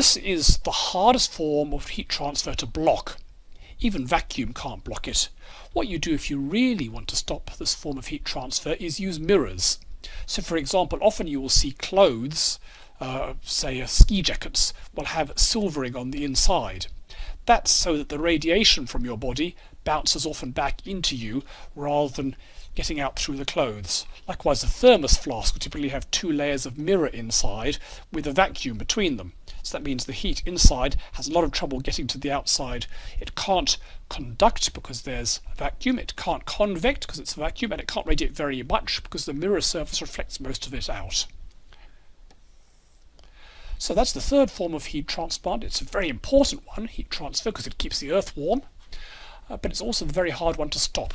This is the hardest form of heat transfer to block. Even vacuum can't block it. What you do if you really want to stop this form of heat transfer is use mirrors. So for example, often you will see clothes, uh, say uh, ski jackets, will have silvering on the inside. That's so that the radiation from your body bounces off and back into you rather than getting out through the clothes. Likewise, a thermos flask will typically have two layers of mirror inside with a vacuum between them. So that means the heat inside has a lot of trouble getting to the outside. It can't conduct because there's a vacuum, it can't convect because it's a vacuum, and it can't radiate very much because the mirror surface reflects most of it out. So that's the third form of heat transport. It's a very important one, heat transfer, because it keeps the earth warm, uh, but it's also a very hard one to stop.